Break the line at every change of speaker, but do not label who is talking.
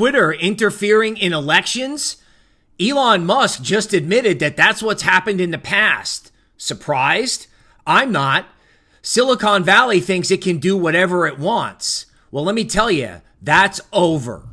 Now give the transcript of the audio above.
Twitter interfering in elections? Elon Musk just admitted that that's what's happened in the past. Surprised? I'm not. Silicon Valley thinks it can do whatever it wants. Well, let me tell you, that's over.